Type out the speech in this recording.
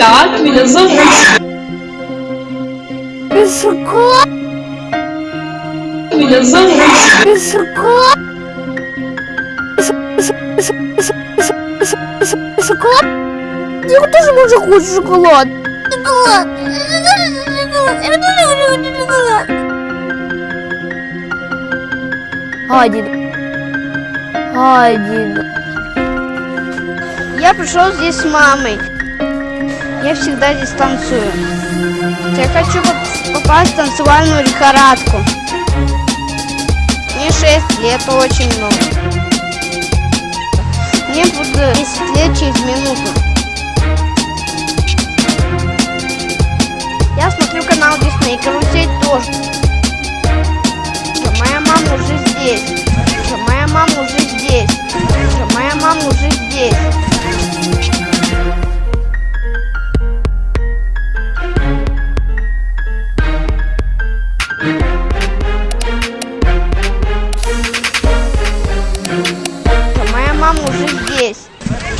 Меня зовут. Шоколад, Меня зовут. шоколад. Шоколад. Я тоже тоже хочу шоколад. Шоколад. Шоколад. Один. Один. Я пришел здесь с мамой. Я всегда здесь танцую. Я хочу попасть в танцевальную лихорадку. Мне 6 лет, это очень много. Мне будет 10 лет через минуту. Я смотрю канал Дисней, карусель тоже. Моя мама уже здесь. Моя мама уже здесь. Моя мама уже здесь. там уже здесь.